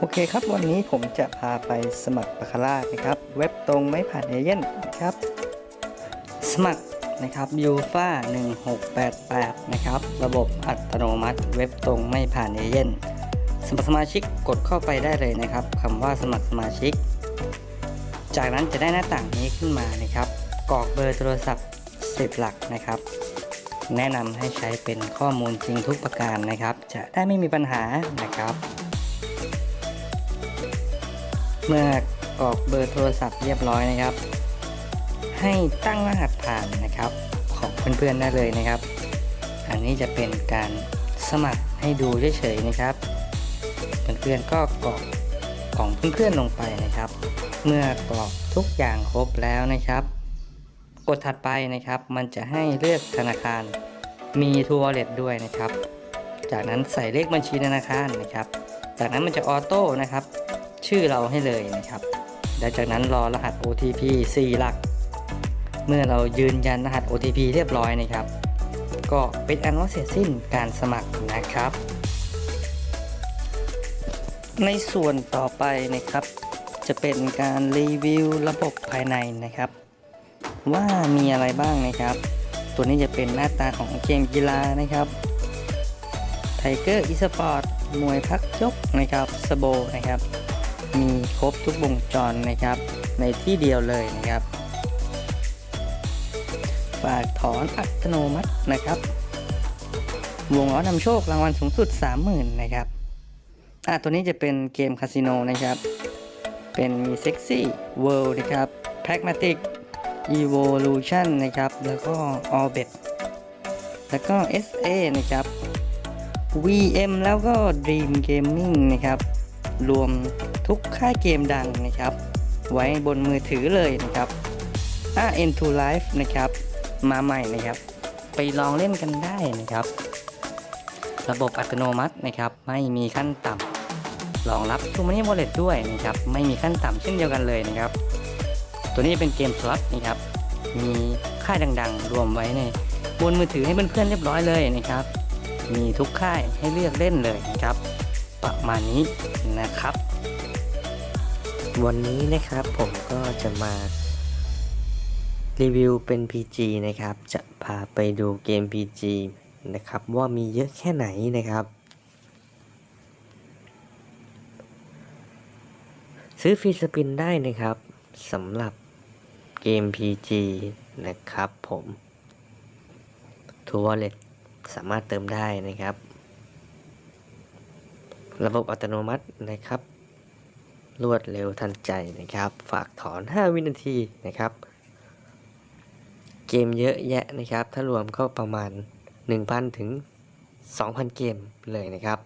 โอเคครับ วันนี้ผมจะพาไปสมัครบาคาร่านะครับ เว็บตรงไม่ผ่านเอเย่นนะครับ สมัครนะครับยูฟา1688 นะครับ ระบบอัตโนมัติเว็บตรงไม่ผ่านเอเย่นสมัครสมาชิกกดเข้าไปได้เลยนะครับคำว่าสมัครสมาชิก จากนั้นจะได้หน้าต่างนี้ขึ้นมานะครับกรอกเบอร์โทรศัพท์10หลักนะครับ แนะนำให้ใช้เป็นข้อมูลจริงทุกประการนะครับ จะได้ไม่มีปัญหานะครับ เมื่อกรอกเบอร์โทรศัพท์เรียบร้อยนะครับ ให้ตั้งรหัสผ่านนะครับของเพื่อนๆได้เลยนะครับ อันนี้จะเป็นการสมัครให้ดูเฉยๆนะครับ เพื่อนๆก็กรอกของเพื่อนๆลงไปนะครับ เมื่อกรอกทุกอย่างครบแล้วนะครับ กดถัดไปนะครับ มันจะให้เลือกธนาคารมี True Wallet ด้วยนะครับ จากนั้นใส่เลขบัญชีธนาคารนะครับ จากนั้นมันจะออโต้นะครับ ชื่อเราให้เลยนะครับแล้วจากนั้นรอรหัส OTP 4 หลัก เมื่อเรายืนยันรหัส OTP เรียบร้อยนะครับ ก็เป็นอันว่าเสร็จสิ้นการสมัครนะครับ ในส่วนต่อไปนะครับ จะเป็นการรีวิวระบบภายในนะครับ ว่ามีอะไรบ้างนะครับ ตัวนี้จะเป็นหน้าตาของเกมกีฬานะครับไทเกอร์อีสปอร์ตมวยพักยกนะครับสโบนะครับ มีครบทุกวงจรนะครับ ในที่เดียวเลยนะครับ ฝากถอนอัตโนมัตินะครับวงล้อนำโชครางวัลสูงสุด 30,000 นะครับ อะตัวนี้จะเป็นเกมคาสิโนนะครับ เป็นมีเซ็กซี่เวิลด์นะครับแพ g มาติก Evolution นะครับ แล้วก็ Orbit แล้วก็ SA นะครับ VM แล้วก็ Dream Gaming นะครับ รวมทุกค่ายเกมดังนะครับ ไว้บนมือถือเลยนะครับอะ N2 Life นะครับ มาใหม่นะครับ ไปลองเล่นกันได้นะครับ ระบบอัตโนมัตินะครับ ไม่มีขั้นต่ำรองรับ t ู m ม n y Wallet ด้วยนะครับ ไม่มีขั้นต่ำเช่นเดียวกันเลยนะครับ ตัวนี้เป็นเกมสล็อตนะครับ มีค่ายดังๆ รวมไว้ในบนมือถือให้เพื่อนๆเรียบร้อยเลยนะครับ มีทุกค่ายให้เลือกเล่นเลยนะครับ ประมาณนี้นะครับ วันนี้นะครับผมก็จะมารีวิวเป็น PG นะครับ จะพาไปดูเกม PG นะครับ ว่ามีเยอะแค่ไหนนะครับ ซื้อฟรีสปินได้นะครับสำหรับเกม PG นะครับผมทัวร์เล็ตสามารถเติมได้นะครับ ระบบอัตโนมัตินะครับ รวดเร็วทันใจนะครับ ฝากถอน 5 วินาทีนะครับ เกมเยอะแยะนะครับ ถ้ารวมก็ประมาณ 1,000 ถึง 2,000 เกมเลยนะครับ